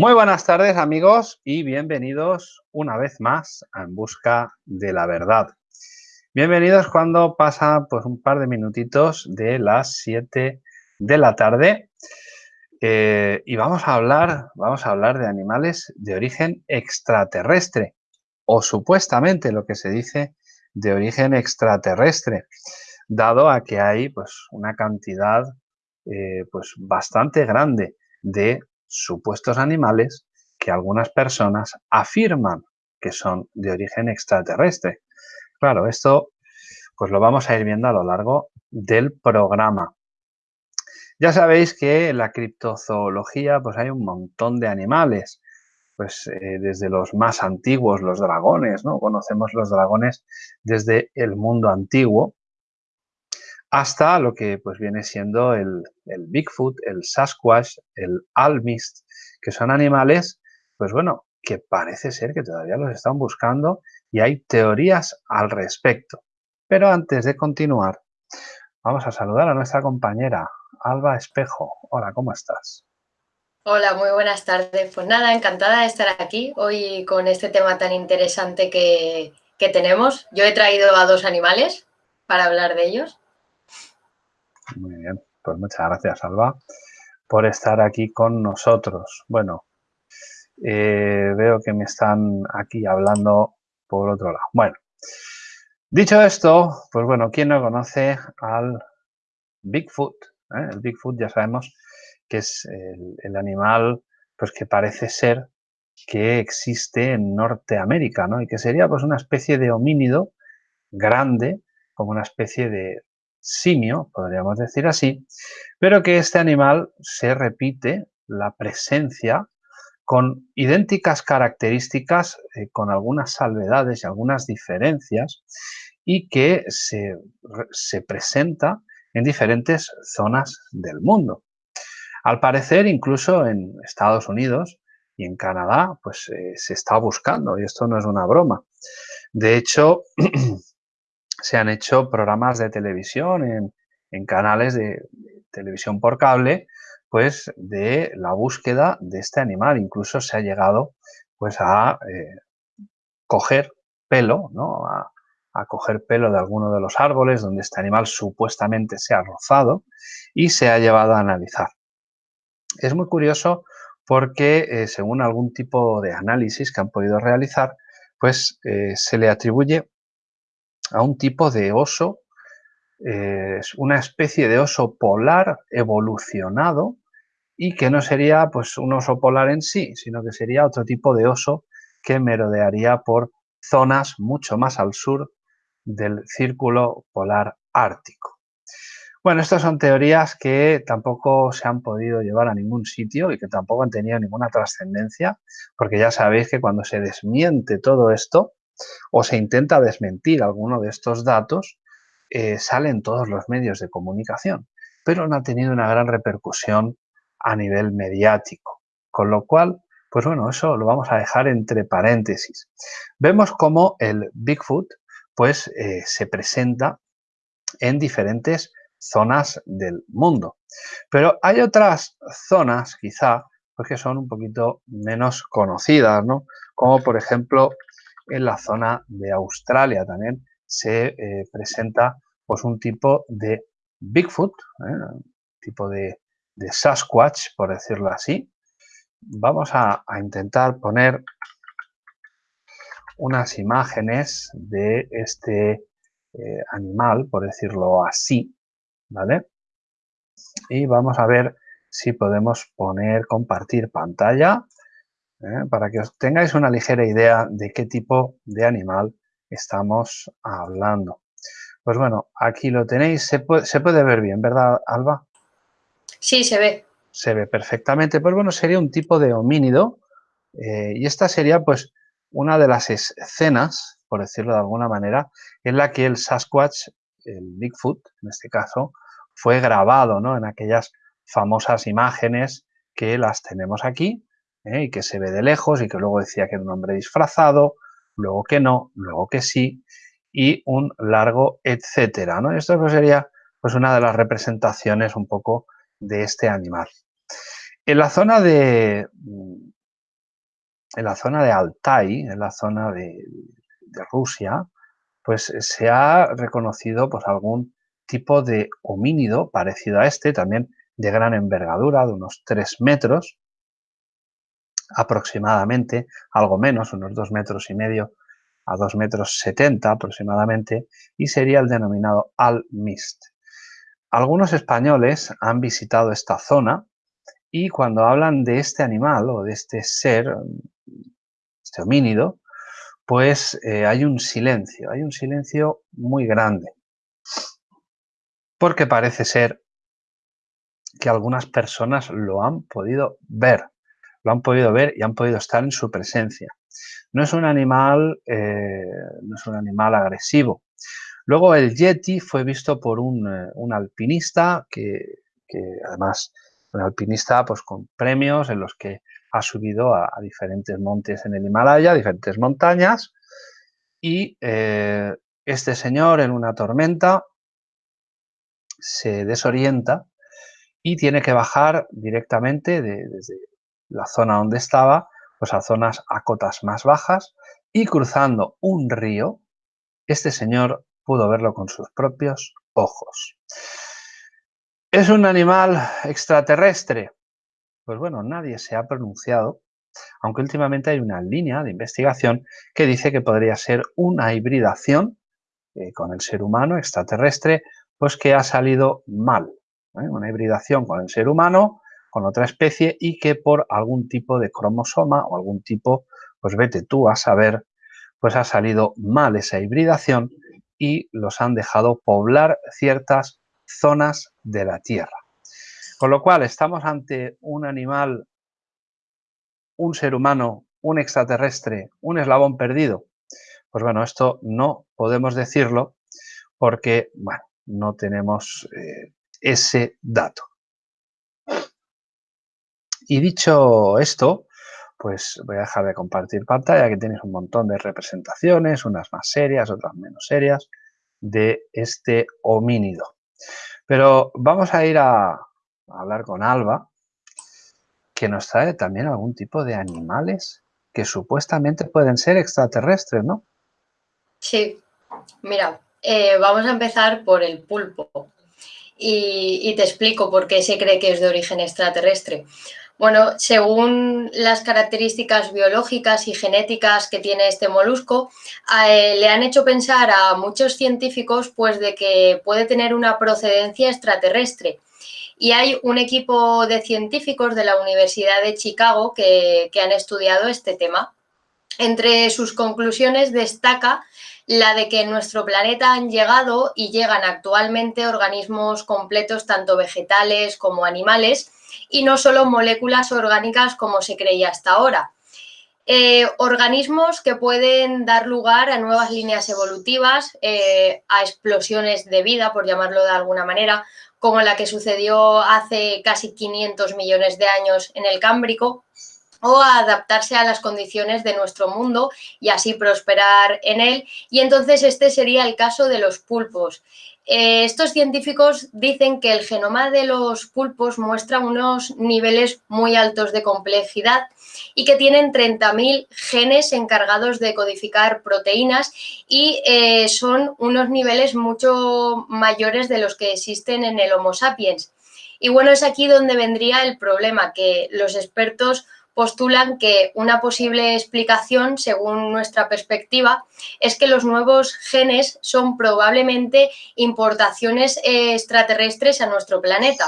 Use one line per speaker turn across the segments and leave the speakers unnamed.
Muy buenas tardes amigos y bienvenidos una vez más a En Busca de la Verdad. Bienvenidos cuando pasa pues un par de minutitos de las 7 de la tarde eh, y vamos a hablar, vamos a hablar de animales de origen extraterrestre o supuestamente lo que se dice de origen extraterrestre, dado a que hay pues una cantidad eh, pues bastante grande de supuestos animales que algunas personas afirman que son de origen extraterrestre. Claro, esto pues lo vamos a ir viendo a lo largo del programa. Ya sabéis que en la criptozoología pues hay un montón de animales, pues eh, desde los más antiguos, los dragones, ¿no? Conocemos los dragones desde el mundo antiguo, hasta lo que pues viene siendo el, Bigfoot, el Sasquatch, el Almist, que son animales, pues bueno, que parece ser que todavía los están buscando y hay teorías al respecto. Pero antes de continuar, vamos a saludar a nuestra compañera Alba Espejo. Hola, ¿cómo estás?
Hola, muy buenas tardes. Pues nada, encantada de estar aquí hoy con este tema tan interesante que, que tenemos. Yo he traído a dos animales para hablar de ellos.
Muy bien, pues muchas gracias, Alba, por estar aquí con nosotros. Bueno, eh, veo que me están aquí hablando por otro lado. Bueno, dicho esto, pues bueno, ¿quién no conoce al Bigfoot? Eh? El Bigfoot ya sabemos que es el, animal pues que parece ser que existe en Norteamérica, ¿no? Y que sería pues una especie de homínido grande, como una especie de simio, podríamos decir así, pero que este animal se repite la presencia con idénticas características, eh, con algunas salvedades y algunas diferencias, y que se, presenta en diferentes zonas del mundo. Al parecer, incluso en Estados Unidos y en Canadá, pues eh, se está buscando, y esto no es una broma. De hecho, se han hecho programas de televisión en, canales de televisión por cable, pues de la búsqueda de este animal. Incluso se ha llegado pues a eh, coger pelo, ¿no? A, coger pelo de alguno de los árboles donde este animal supuestamente se ha rozado y se ha llevado a analizar. Es muy curioso porque eh, según algún tipo de análisis que han podido realizar, pues eh, se le atribuye a un tipo de oso, es una especie de oso polar evolucionado y que no sería pues un oso polar en sí, sino que sería otro tipo de oso que merodearía por zonas mucho más al sur del círculo polar ártico. Bueno, estas son teorías que tampoco se han podido llevar a ningún sitio y que tampoco han tenido ninguna trascendencia, porque ya sabéis que cuando se desmiente todo esto, o se intenta desmentir alguno de estos datos, eh, salen todos los medios de comunicación, pero no ha tenido una gran repercusión a nivel mediático. Con lo cual, pues bueno, eso lo vamos a dejar entre paréntesis. Vemos cómo el Bigfoot pues eh, se presenta en diferentes zonas del mundo. Pero hay otras zonas, quizá, pues que son un poquito menos conocidas, ¿no? Como por ejemplo en la zona de Australia también se eh, presenta pues un tipo de Bigfoot, ¿eh? tipo de, Sasquatch, por decirlo así. Vamos a, intentar poner unas imágenes de este eh, animal, por decirlo así, ¿vale? Y vamos a ver si podemos poner, compartir pantalla ¿eh? para que os tengáis una ligera idea de qué tipo de animal estamos hablando. Pues bueno, aquí lo tenéis, se puede, ver bien, ¿verdad, Alba?
Sí, se ve.
Se ve perfectamente. Pues bueno, sería un tipo de homínido eh, y esta sería pues una de las escenas, por decirlo de alguna manera, en la que el Sasquatch, el Bigfoot en este caso, fue grabado ¿no? en aquellas famosas imágenes que las tenemos aquí ¿eh? y que se ve de lejos y que luego decía que era un hombre disfrazado, luego que no, luego que sí y un largo etcétera. ¿no? Esto pues sería pues una de las representaciones un poco de este animal. En la zona de, en la zona de Altai, en la zona de, Rusia, pues se ha reconocido pues, algún tipo de homínido parecido a este, también de gran envergadura, de unos 3 metros aproximadamente, algo menos, unos 2 metros y medio a 2 metros 70 aproximadamente, y sería el denominado Al-Mist. Algunos españoles han visitado esta zona y cuando hablan de este animal o de este ser, este homínido, pues eh, hay un silencio, hay un silencio muy grande. Porque parece ser que algunas personas lo han podido ver, lo han podido ver y han podido estar en su presencia. No es un animal, eh, no es un animal agresivo. Luego el Yeti fue visto por un, eh, alpinista que, además un alpinista pues con premios en los que ha subido a, diferentes montes en el Himalaya, diferentes montañas y eh, este señor en una tormenta se desorienta y tiene que bajar directamente desde la zona donde estaba pues a zonas a cotas más bajas y cruzando un río, este señor pudo verlo con sus propios ojos. ¿Es un animal extraterrestre? Pues bueno, nadie se ha pronunciado, aunque últimamente hay una línea de investigación que dice que podría ser una hibridación eh, con el ser humano extraterrestre, pues que ha salido mal. ¿eh? Una hibridación con el ser humano con otra especie y que por algún tipo de cromosoma o algún tipo, pues vete tú a saber, pues ha salido mal esa hibridación y los han dejado poblar ciertas zonas de la Tierra. Con lo cual estamos ante un animal, un ser humano, un extraterrestre, un eslabón perdido. Pues bueno, esto no podemos decirlo porque, bueno, no tenemos eh, ese dato. Y dicho esto, pues voy a dejar de compartir pantalla, que tienes un montón de representaciones, unas más serias, otras menos serias, de este homínido. Pero vamos a ir a, hablar con Alba, que nos trae también algún tipo de animales que supuestamente pueden ser extraterrestres, ¿no?
Sí, mira, eh, vamos a empezar por el pulpo y, te explico por qué se cree que es de origen extraterrestre. Bueno, según las características biológicas y genéticas que tiene este molusco, eh, le han hecho pensar a muchos científicos pues, de que puede tener una procedencia extraterrestre. Y hay un equipo de científicos de la Universidad de Chicago que, que han estudiado este tema. Entre sus conclusiones destaca la de que en nuestro planeta han llegado y llegan actualmente organismos completos, tanto vegetales como animales, y no solo moléculas orgánicas como se creía hasta ahora. Eh, organismos que pueden dar lugar a nuevas líneas evolutivas, eh, a explosiones de vida, por llamarlo de alguna manera, como la que sucedió hace casi 500 millones de años en el Cámbrico, o adaptarse a las condiciones de nuestro mundo y así prosperar en él. Y entonces este sería el caso de los pulpos. Eh, estos científicos dicen que el genoma de los pulpos muestra unos niveles muy altos de complejidad y que tienen 30.000 genes encargados de codificar proteínas y eh, son unos niveles mucho mayores de los que existen en el Homo sapiens. Y bueno, es aquí donde vendría el problema, que los expertos postulan que una posible explicación, según nuestra perspectiva, es que los nuevos genes son probablemente importaciones extraterrestres a nuestro planeta.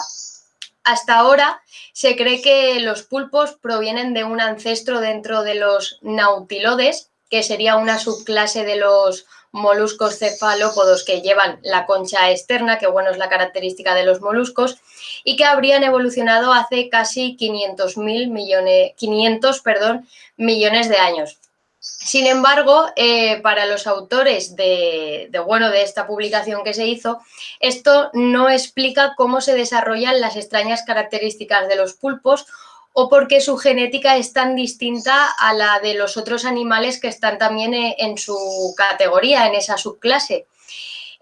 Hasta ahora se cree que los pulpos provienen de un ancestro dentro de los nautilodes, que sería una subclase de los moluscos cefalópodos que llevan la concha externa, que bueno es la característica de los moluscos, y que habrían evolucionado hace casi 500, millones, 500 perdón, millones de años. Sin embargo, eh, para los autores de, de, bueno, de esta publicación que se hizo, esto no explica cómo se desarrollan las extrañas características de los pulpos o porque su genética es tan distinta a la de los otros animales que están también eh, en su categoría, en esa subclase.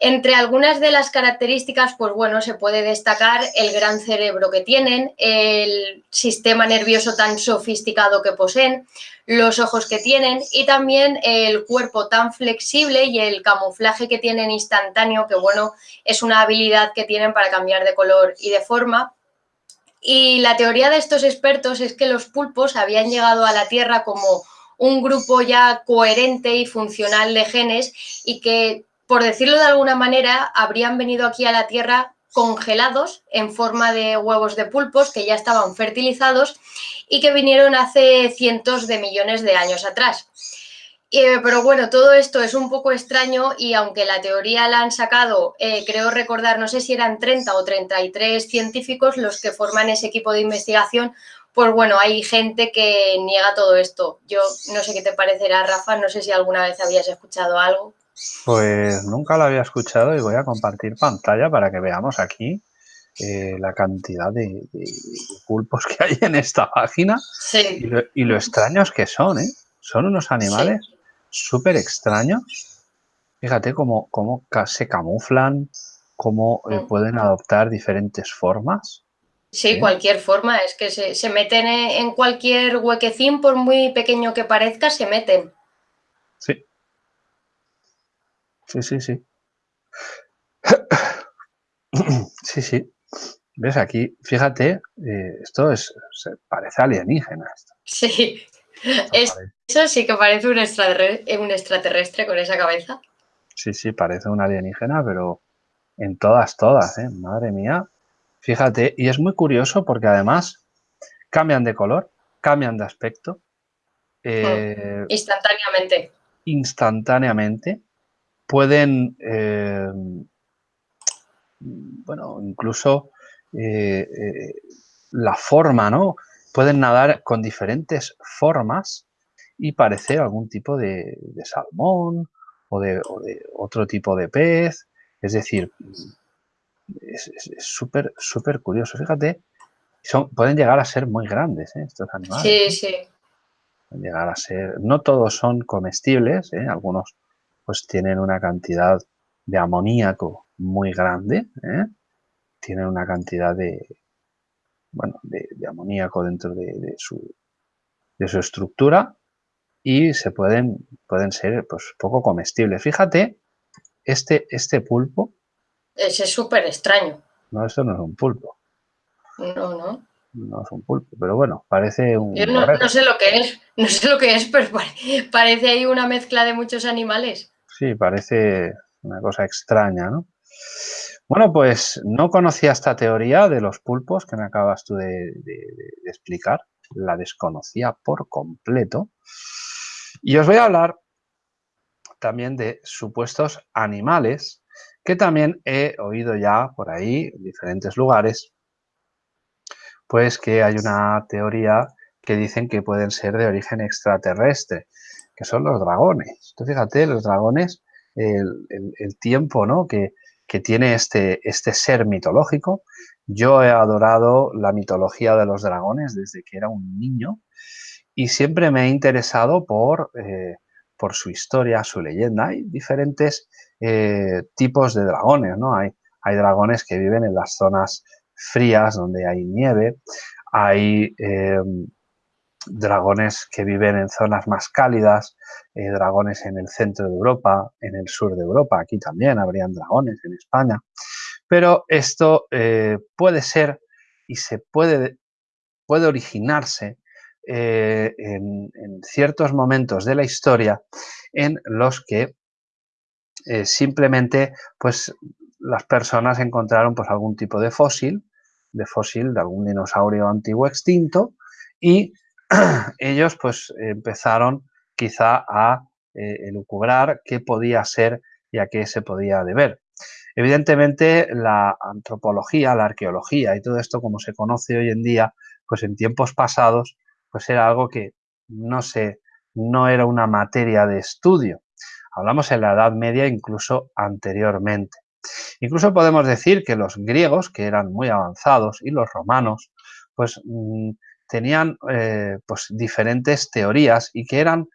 Entre algunas de las características, pues bueno, se puede destacar el gran cerebro que tienen, el sistema nervioso tan sofisticado que poseen, los ojos que tienen y también el cuerpo tan flexible y el camuflaje que tienen instantáneo, que bueno, es una habilidad que tienen para cambiar de color y de forma. Y la teoría de estos expertos es que los pulpos habían llegado a la Tierra como un grupo ya coherente y funcional de genes y que, por decirlo de alguna manera, habrían venido aquí a la Tierra congelados en forma de huevos de pulpos que ya estaban fertilizados y que vinieron hace cientos de millones de años atrás. Eh, pero bueno, todo esto es un poco extraño y aunque la teoría la han sacado, eh, creo recordar, no sé si eran 30 o 33 científicos los que forman ese equipo de investigación, pues bueno, hay gente que niega todo esto. Yo no sé qué te parecerá, Rafa, no sé si alguna vez habías escuchado algo.
Pues nunca lo había escuchado y voy a compartir pantalla para que veamos aquí eh, la cantidad de, pulpos que hay en esta página
sí.
y, lo, extraños que son, ¿eh? Son unos animales súper extraños. Fíjate cómo, cómo se camuflan, cómo eh, mm. pueden adoptar diferentes formas.
Sí, cualquier forma, es que se, se meten en cualquier huequecín, por muy pequeño que parezca, se meten.
Sí. Sí, sí, sí. Sí, sí. ¿Ves? Aquí, fíjate, eh, esto es, se parece alienígena. Esto.
Sí, eso sí que parece un extraterrestre, un extraterrestre con esa cabeza.
Sí, sí, parece un alienígena, pero en todas, todas, ¿eh? Madre mía. Fíjate, y es muy curioso porque además cambian de color, cambian de aspecto.
Eh, instantáneamente.
Instantáneamente pueden, eh, bueno, incluso eh, eh, la forma, ¿no? Pueden nadar con diferentes formas y parecer algún tipo de, salmón o de, otro tipo de pez. Es decir, es súper, súper curioso. Fíjate, son, pueden llegar a ser muy grandes estos animales.
Sí, sí.
Pueden llegar a ser, no todos son comestibles, algunos pues tienen una cantidad de amoníaco muy grande, ¿eh? tienen una cantidad de, bueno, de, amoníaco dentro de, su, de su estructura y se pueden, pueden ser pues, poco comestibles. Fíjate, este, este pulpo...
Ese es súper extraño.
No, esto no es un pulpo.
No, no.
No es un pulpo, pero bueno, parece un...
Yo no, no, sé lo que es, no sé lo que es, pero parece ahí una mezcla de muchos animales.
Sí, parece una cosa extraña, ¿no? Bueno, pues no conocía esta teoría de los pulpos que me acabas tú de, explicar. La desconocía por completo. Y os voy a hablar también de supuestos animales que también he oído ya por ahí en diferentes lugares, pues que hay una teoría que dicen que pueden ser de origen extraterrestre que son los dragones. Tú fíjate, los dragones, el, tiempo ¿no? que, tiene este, este ser mitológico. Yo he adorado la mitología de los dragones desde que era un niño y siempre me he interesado por, eh, por su historia, su leyenda. Hay diferentes eh, tipos de dragones, ¿no? Hay, hay dragones que viven en las zonas frías donde hay nieve, hay eh, dragones que viven en zonas más cálidas, eh, dragones en el centro de Europa, en el sur de Europa, aquí también habrían dragones en España. Pero esto eh, puede ser y se puede, puede originarse eh, en, ciertos momentos de la historia en los que simplemente pues, las personas encontraron pues, algún tipo de fósil, de fósil de algún dinosaurio antiguo extinto y ellos pues empezaron quizá a eh, elucubrar qué podía ser y a qué se podía deber. Evidentemente la antropología, la arqueología y todo esto como se conoce hoy en día, pues en tiempos pasados, pues era algo que no se, no era una materia de estudio. Hablamos en la Edad Media incluso anteriormente. Incluso podemos decir que los griegos, que eran muy avanzados, y los romanos, pues mm, tenían eh, pues, diferentes teorías y que eran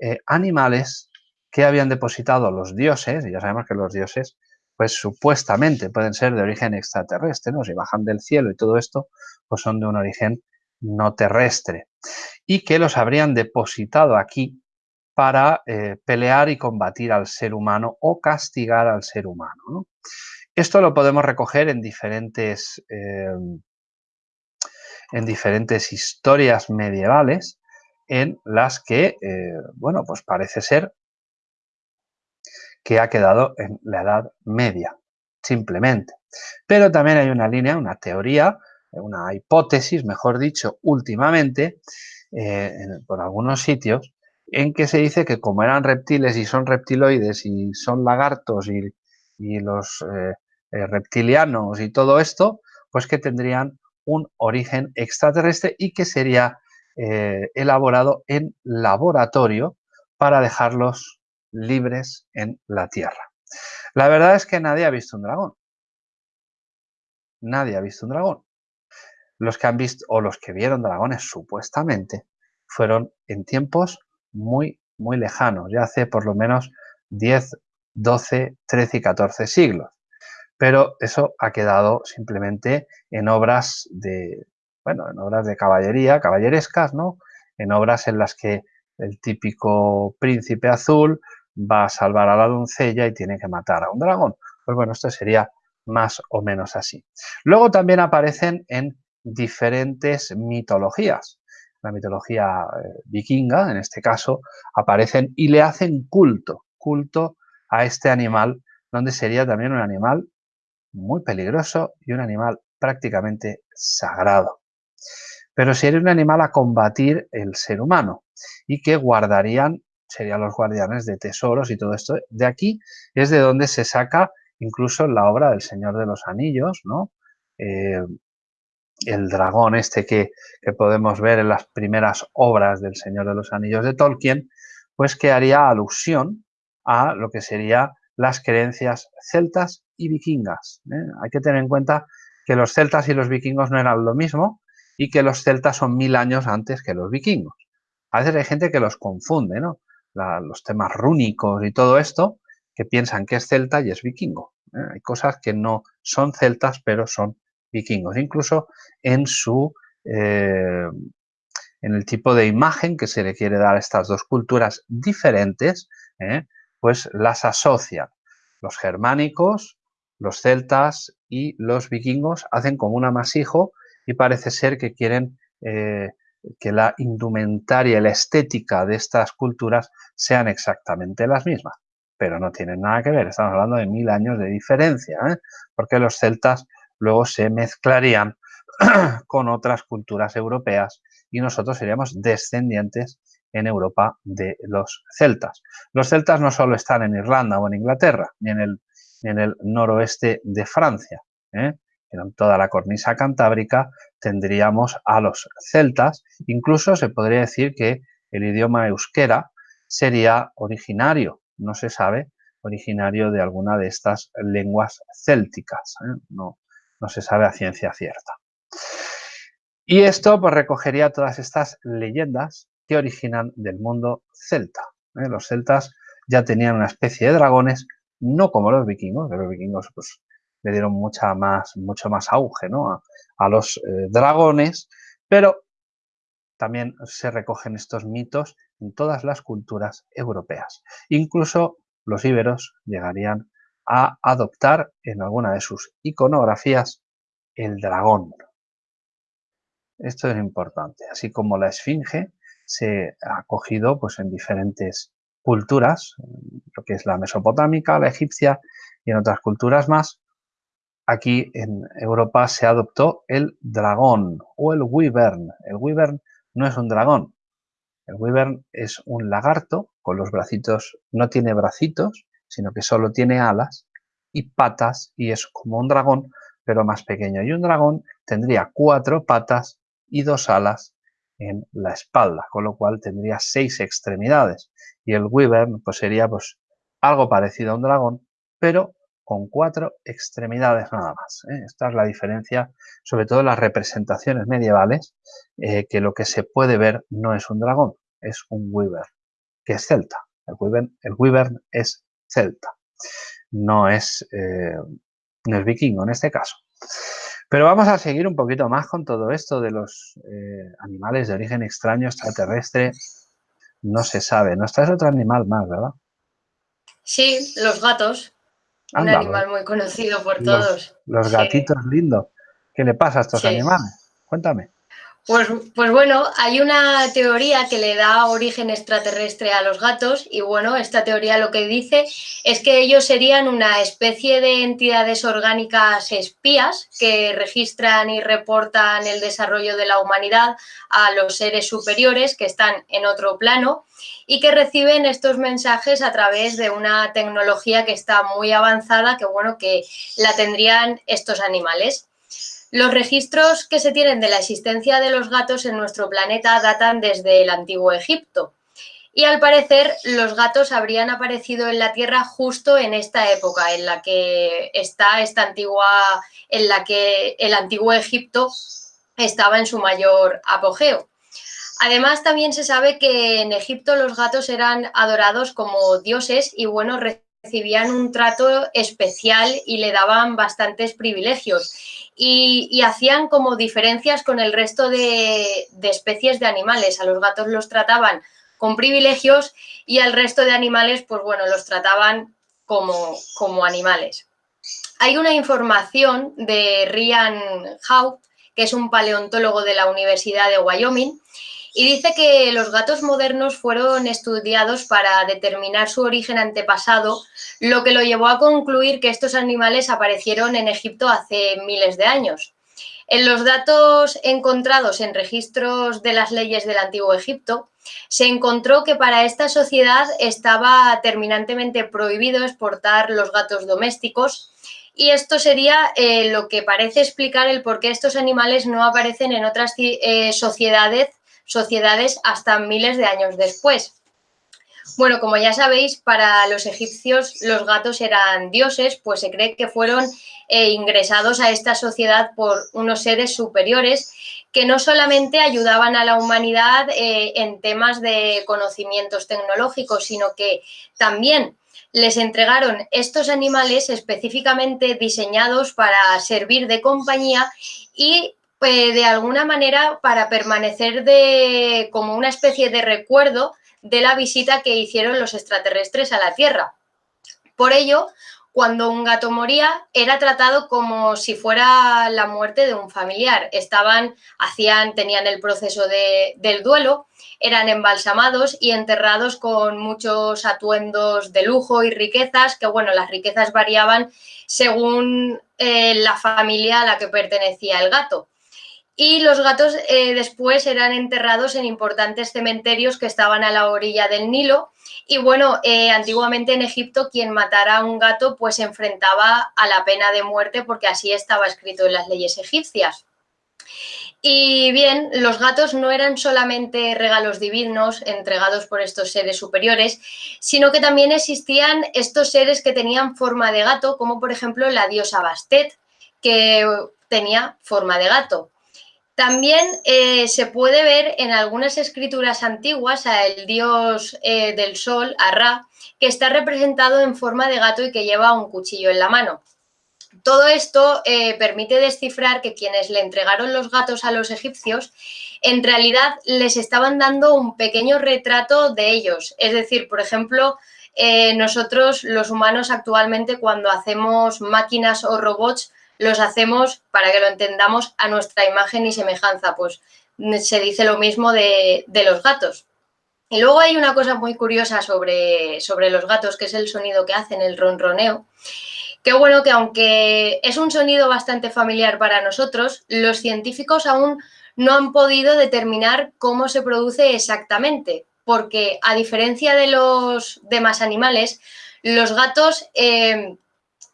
eh, animales que habían depositado los dioses, y ya sabemos que los dioses pues supuestamente pueden ser de origen extraterrestre, ¿no? Si bajan del cielo y todo esto, pues son de un origen no terrestre. Y que los habrían depositado aquí para eh, pelear y combatir al ser humano o castigar al ser humano. Esto lo podemos recoger en diferentes, en diferentes historias medievales en las que, eh, bueno, pues parece ser que ha quedado en la Edad Media, simplemente. Pero también hay una línea, una teoría, una hipótesis, mejor dicho, últimamente, eh, por algunos sitios, en que se dice que como eran reptiles y son reptiloides y son lagartos y, los eh, reptilianos y todo esto, pues que tendrían un origen extraterrestre y que sería elaborado en laboratorio para dejarlos libres en la Tierra. La verdad es que nadie ha visto un dragón. Nadie ha visto un dragón. Los que han visto, o los que vieron dragones supuestamente, fueron en tiempos muy, muy lejanos, ya hace por lo menos 10, 12, 13 y 14 siglos. Pero eso ha quedado simplemente en obras de, bueno, en obras de caballería, caballerescas, ¿no? En obras en las que el típico príncipe azul va a salvar a la doncella y tiene que matar a un dragón. Pues bueno, esto sería más o menos así. Luego también aparecen en diferentes mitologías. La mitología eh, vikinga, en este caso, aparecen y le hacen culto, culto a este animal, donde sería también un animal muy peligroso y un animal prácticamente sagrado. Pero sería un animal a combatir el ser humano y que guardarían serían los guardianes de tesoros y todo esto. De aquí es de donde se saca incluso la obra del Señor de los Anillos, ¿no? Eh, el dragón este que, que, podemos ver en las primeras obras del Señor de los Anillos de Tolkien, pues que haría alusión a lo que serían las creencias celtas y vikingas. ¿eh? Hay que tener en cuenta que los celtas y los vikingos no eran lo mismo y que los celtas son mil años antes que los vikingos. A veces hay gente que los confunde, ¿no? los temas rúnicos y todo esto, que piensan que es celta y es vikingo. ¿eh? Hay cosas que no son celtas, pero son vikingos. Incluso en su eh, en el tipo de imagen que se le quiere dar a estas dos culturas diferentes, pues las asocian. Los germánicos, los celtas y los vikingos hacen como un amasijo y parece ser que quieren que la indumentaria y la estética de estas culturas sean exactamente las mismas. Pero no tienen nada que ver, estamos hablando de mil años de diferencia, ¿eh? porque los celtas luego se mezclarían con otras culturas europeas y nosotros seríamos descendientes en Europa de los celtas. Los celtas no solo están en Irlanda o en Inglaterra, ni en el, en el noroeste de Francia, ¿eh? en toda la cornisa cantábrica tendríamos a los celtas, incluso se podría decir que el idioma euskera sería originario, no se sabe, originario de alguna de estas lenguas célticas, ¿eh? no, no se sabe a ciencia cierta. Y esto pues, recogería todas estas leyendas que originan del mundo celta. ¿eh? Los celtas ya tenían una especie de dragones, no como los vikingos, que los vikingos pues, le dieron mucha más, mucho más auge ¿no? a, los eh, dragones, pero también se recogen estos mitos en todas las culturas europeas. Incluso los íberos llegarían a adoptar en alguna de sus iconografías el dragón. Esto es importante, así como la esfinge se ha cogido pues, en diferentes culturas, lo que es la mesopotámica, la egipcia y en otras culturas más, aquí en Europa se adoptó el dragón o el wyvern. El wyvern no es un dragón. El wyvern es un lagarto con los bracitos, no tiene bracitos, sino que solo tiene alas y patas y es como un dragón, pero más pequeño. Y un dragón tendría cuatro patas y dos alas en la espalda, con lo cual tendría seis extremidades. Y el wyvern pues sería pues algo parecido a un dragón, pero con cuatro extremidades nada más. ¿eh? Esta es la diferencia, sobre todo en las representaciones medievales, eh, que lo que se puede ver no es un dragón, es un wyvern, que es celta. El wyvern, el wyvern es celta. no es, eh, no es vikingo en este caso. Pero vamos a seguir un poquito más con todo esto de los animales de origen extraño extraterrestre. No se sabe. No está es otro animal más, ¿verdad?
Sí, los gatos. un animal muy conocido por todos.
Los gatitos lindos. ¿Qué le pasa a estos animales? Cuéntame.
Pues, pues, bueno, hay una teoría que le da origen extraterrestre a los gatos y bueno, esta teoría lo que dice es que ellos serían una especie de entidades orgánicas espías que registran y reportan el desarrollo de la humanidad a los seres superiores que están en otro plano y que reciben estos mensajes a través de una tecnología que está muy avanzada, que bueno, que la tendrían estos animales. Los registros que se tienen de la existencia de los gatos en nuestro planeta datan desde el antiguo Egipto. Y al parecer los gatos habrían aparecido en la Tierra justo en esta época, en la que está esta antigua, en la que el antiguo Egipto estaba en su mayor apogeo. Además, también se sabe que en Egipto los gatos eran adorados como dioses y bueno, recibían un trato especial y le daban bastantes privilegios y, hacían como diferencias con el resto de, especies de animales. A los gatos los trataban con privilegios y al resto de animales, pues bueno, los trataban como, como animales. Hay una información de Ryan Hout, que es un paleontólogo de la Universidad de Wyoming, y dice que los gatos modernos fueron estudiados para determinar su origen antepasado, lo que lo llevó a concluir que estos animales aparecieron en Egipto hace miles de años. En los datos encontrados en registros de las leyes del Antiguo Egipto, se encontró que para esta sociedad estaba terminantemente prohibido exportar los gatos domésticos y esto sería eh, lo que parece explicar el por qué estos animales no aparecen en otras eh, sociedades sociedades hasta miles de años después. Bueno, como ya sabéis, para los egipcios los gatos eran dioses, pues se cree que fueron eh, ingresados a esta sociedad por unos seres superiores que no solamente ayudaban a la humanidad eh, en temas de conocimientos tecnológicos, sino que también les entregaron estos animales específicamente diseñados para servir de compañía y pues, de alguna manera para permanecer de, como una especie de recuerdo de la visita que hicieron los extraterrestres a la Tierra. Por ello, cuando un gato moría, era tratado como si fuera la muerte de un familiar. Estaban, hacían, tenían el proceso del duelo, eran embalsamados y enterrados con muchos atuendos de lujo y riquezas, que bueno, las riquezas variaban según eh, la familia a la que pertenecía el gato y los gatos eh, después eran enterrados en importantes cementerios que estaban a la orilla del Nilo. Y bueno, eh, antiguamente en Egipto quien matara a un gato pues se enfrentaba a la pena de muerte porque así estaba escrito en las leyes egipcias. Y bien, los gatos no eran solamente regalos divinos entregados por estos seres superiores, sino que también existían estos seres que tenían forma de gato, como por ejemplo la diosa Bastet, que tenía forma de gato. También eh, se puede ver en algunas escrituras antiguas al dios eh, del sol, a Ra, que está representado en forma de gato y que lleva un cuchillo en la mano. Todo esto eh, permite descifrar que quienes le entregaron los gatos a los egipcios en realidad les estaban dando un pequeño retrato de ellos. Es decir, por ejemplo, nosotros los humanos actualmente cuando hacemos máquinas o robots los hacemos, para que lo entendamos, a nuestra imagen y semejanza. Pues se dice lo mismo de, los gatos. Y luego hay una cosa muy curiosa sobre, sobre los gatos, que es el sonido que hacen, el ronroneo. Qué bueno que aunque es un sonido bastante familiar para nosotros, los científicos aún no han podido determinar cómo se produce exactamente, porque a diferencia de los demás animales, los gatos eh,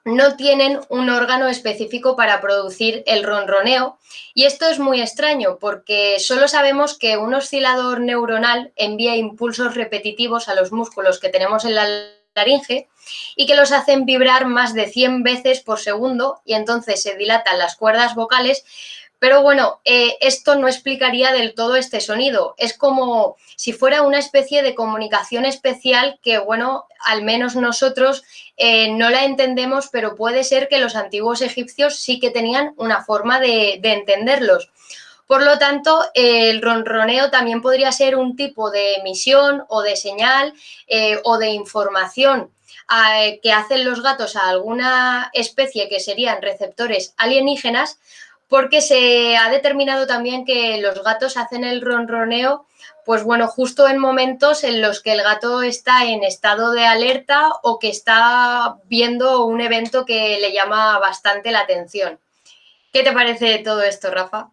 no tienen un órgano específico para producir el ronroneo. Y esto es muy extraño porque solo sabemos que un oscilador neuronal envía impulsos repetitivos a los músculos que tenemos en la laringe y que los hacen vibrar más de 100 veces por segundo y entonces se dilatan las cuerdas vocales, Pero bueno, eh, esto no explicaría del todo este sonido. Es como si fuera una especie de comunicación especial que, bueno, al menos nosotros eh, no la entendemos, pero puede ser que los antiguos egipcios sí que tenían una forma de, entenderlos. Por lo tanto, el ronroneo también podría ser un tipo de emisión o de señal eh, o de información que hacen los gatos a alguna especie que serían receptores alienígenas, porque se ha determinado también que los gatos hacen el ronroneo, pues bueno, justo en momentos en los que el gato está en estado de alerta o que está viendo un evento que le llama bastante la atención. ¿Qué te parece todo esto, Rafa?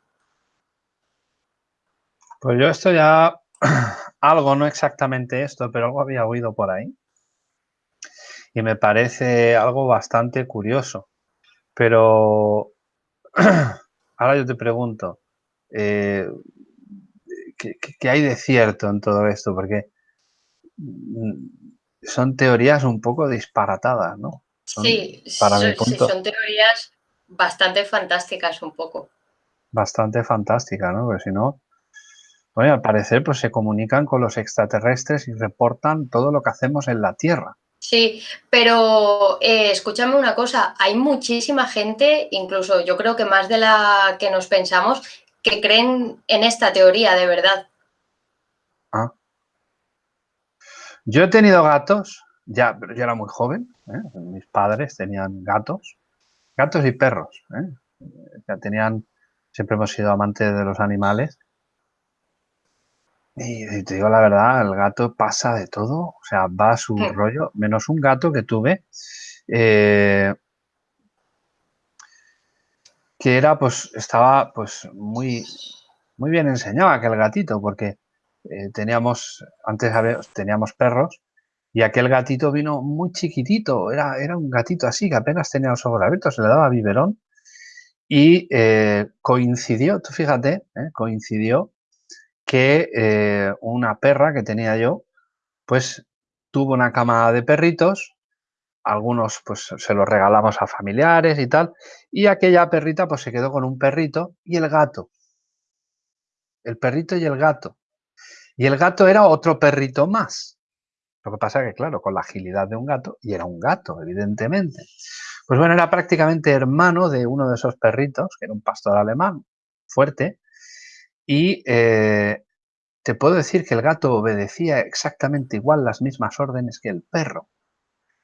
Pues yo esto ya, algo, no exactamente esto, pero algo había oído por ahí. Y me parece algo bastante curioso. Pero ahora yo te pregunto, eh, ¿qué, hay de cierto en todo esto? Porque mm, son teorías un poco disparatadas, ¿no?
sí, son teorías bastante fantásticas un poco.
Bastante fantásticas, ¿no? Porque si no, bueno, al parecer pues se comunican con los extraterrestres y reportan todo lo que hacemos en la Tierra.
Sí, pero eh, escúchame una cosa, hay muchísima gente, incluso yo creo que más de la que nos pensamos, que creen en esta teoría de verdad.
Ah. Yo he tenido gatos, ya, pero yo era muy joven, ¿eh? mis padres tenían gatos, gatos y perros, ¿eh? ya tenían, siempre hemos sido amantes de los animales y te digo la verdad, el gato pasa de todo, o sea, va a su rollo, menos un gato que tuve, eh, que era, pues, estaba, pues, muy, muy bien enseñado aquel gatito, porque eh, teníamos, antes teníamos perros, y aquel gatito vino muy chiquitito, era, era un gatito así, que apenas tenía los ojos abiertos, se le daba biberón, y eh, coincidió, tú fíjate, coincidió que eh, una perra que tenía yo, pues tuvo una camada de perritos, algunos pues se los regalamos a familiares y tal, y aquella perrita pues se quedó con un perrito y el gato. El perrito y el gato. Y el gato era otro perrito más. Lo que pasa que, claro, con la agilidad de un gato, y era un gato, evidentemente. Pues bueno, era prácticamente hermano de uno de esos perritos, que era un pastor alemán fuerte, y eh, te puedo decir que el gato obedecía exactamente igual las mismas órdenes que el perro.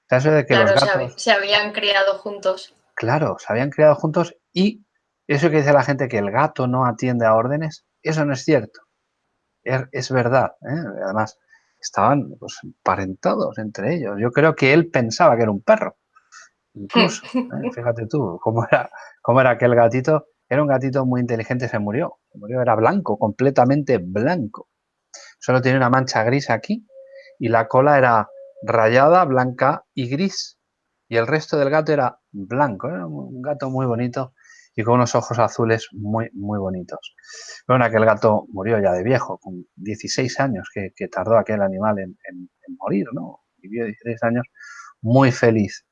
de que los gatos, se, habían criado juntos.
Claro, se habían criado juntos y eso que dice la gente que el gato no atiende a órdenes, eso no es cierto. Es, verdad. ¿eh? Además, estaban pues, parentados entre ellos. Yo creo que él pensaba que era un perro. Incluso, ¿eh? fíjate tú, cómo era, cómo era aquel gatito era un gatito muy inteligente, se murió. Se murió, era blanco, completamente blanco. Solo tenía una mancha gris aquí y la cola era rayada, blanca y gris. Y el resto del gato era blanco. Era un gato muy bonito y con unos ojos azules muy, muy bonitos. Bueno, aquel gato murió ya de viejo, con 16 años que, tardó aquel animal en, morir, ¿no? Vivió 16 años muy feliz.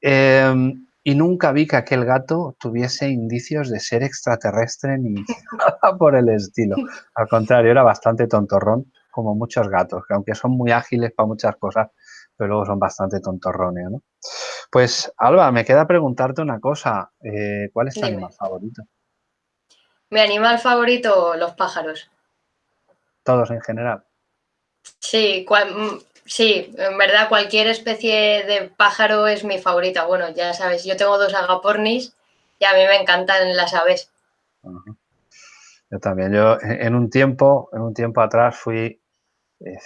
Em, y nunca vi que aquel gato tuviese indicios de ser extraterrestre ni nada por el estilo. Al contrario, era bastante tontorrón, como muchos gatos, que aunque son muy ágiles para muchas cosas, pero luego son bastante tontorrones, ¿no? Pues, Alba, me queda preguntarte una cosa. Eh, ¿Cuál es tu animal favorito?
Mi animal favorito, los pájaros.
¿Todos en general?
Sí, mm, Sí, en verdad cualquier especie de pájaro es mi favorita. Bueno, ya sabes, yo tengo dos agapornis y a mí me encantan las aves.
Yo también. Yo en un tiempo, en un tiempo atrás fui,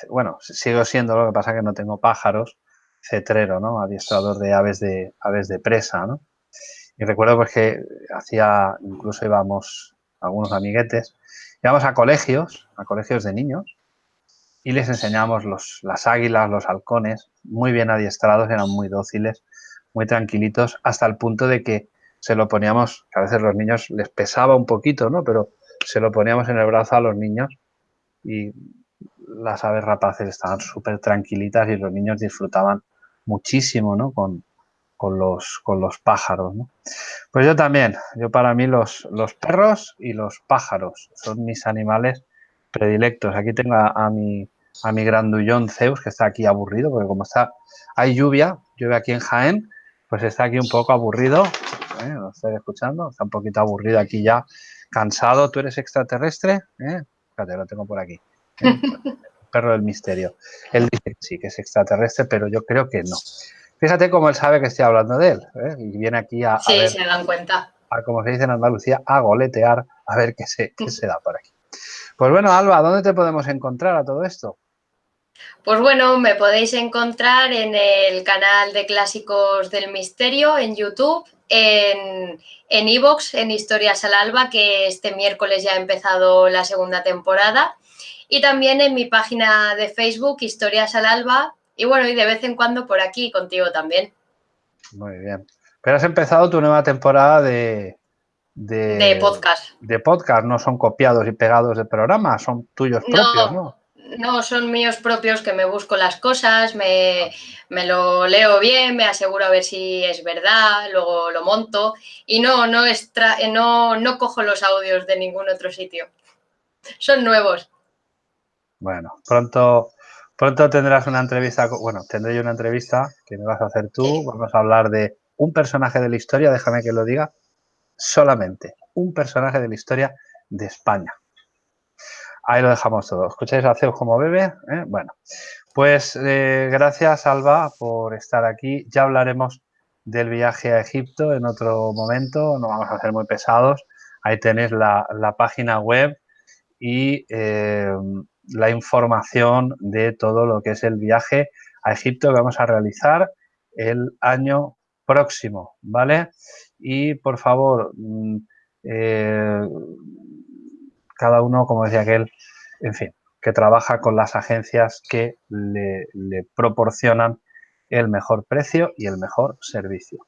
bueno, sigo siendo, lo que pasa que no tengo pájaros, cetrero, ¿no? Adiestrador de aves de aves de presa, ¿no? Y recuerdo pues que hacía, incluso íbamos algunos amiguetes, íbamos a colegios, a colegios de niños, y les enseñamos los, las águilas, los halcones, muy bien adiestrados, eran muy dóciles, muy tranquilitos, hasta el punto de que se lo poníamos, que a veces los niños les pesaba un poquito, ¿no? Pero se lo poníamos en el brazo a los niños y las aves rapaces estaban súper tranquilitas y los niños disfrutaban muchísimo, ¿no? Con, con los, con los pájaros. ¿no? Pues yo también, yo para mí los, los perros y los pájaros son mis animales predilectos. Aquí tengo a, mi, a mi grandullón Zeus, que está aquí aburrido, porque como está, hay lluvia, llueve aquí en Jaén, pues está aquí un poco aburrido. ¿eh? ¿Lo estoy escuchando? Está un poquito aburrido aquí ya, cansado. ¿Tú eres extraterrestre? ¿Eh? Fíjate, lo tengo por aquí. ¿eh? perro del misterio. Él dice que sí, que es extraterrestre, pero yo creo que no. Fíjate cómo él sabe que estoy hablando de él. ¿eh? Y viene aquí a,
sí, se dan cuenta.
A, como se dice en Andalucía, a goletear, a ver qué se, qué se da por aquí. Pues bueno, Alba, ¿dónde te podemos encontrar a todo esto?
Pues bueno, me podéis encontrar en el canal de Clásicos del Misterio en YouTube, en Evox, en, en Historias al Alba, que este miércoles ya ha empezado la segunda temporada, y también en mi página de Facebook, Historias al Alba, y bueno, y de vez en cuando por aquí contigo también.
Muy bien. Pero has empezado tu nueva temporada de,
de, podcast.
De podcast, no son copiados y pegados de programas, son tuyos propios, ¿no?
No, son míos propios que me busco las cosas, me, lo leo bien, me aseguro a ver si es verdad, luego lo monto y no, no, extra, no, no cojo los audios de ningún otro sitio. Son nuevos.
Bueno, pronto, pronto tendrás una entrevista, bueno, tendré yo una entrevista que me vas a hacer tú, vamos a hablar de un personaje de la historia, déjame que lo diga, solamente un personaje de la historia de España. Ahí lo dejamos todo. ¿Escucháis a Zeus como bebe? ¿Eh? Bueno, pues eh, gracias Alba por estar aquí. Ya hablaremos del viaje a Egipto en otro momento, no vamos a ser muy pesados. Ahí tenéis la, página web y eh, la información de todo lo que es el viaje a Egipto que vamos a realizar el año próximo, ¿vale? Y por favor, mm, eh, cada uno, como decía aquel, en fin, que trabaja con las agencias que le, proporcionan el mejor precio y el mejor servicio.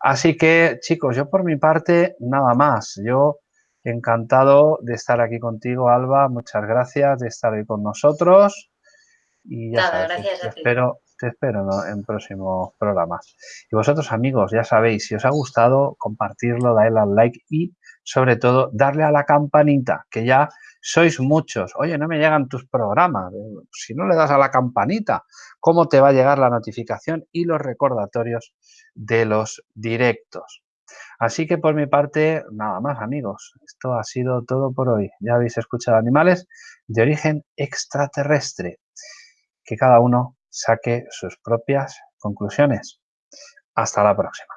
Así que, chicos, yo por mi parte, nada más. Yo encantado de estar aquí contigo, Alba. Muchas gracias de estar ahí con nosotros. Y ya sabes, espero te espero en próximos programas. Y vosotros, amigos, ya sabéis, si os ha gustado, compartirlo, darle al like y, sobre todo, darle a la campanita, que ya sois muchos. Oye, no me llegan tus programas. Si no le das a la campanita, ¿cómo te va a llegar la notificación y los recordatorios de los directos? Así que por mi parte, nada más amigos. Esto ha sido todo por hoy. Ya habéis escuchado animales de origen extraterrestre, que cada uno saque sus propias conclusiones. Hasta la próxima.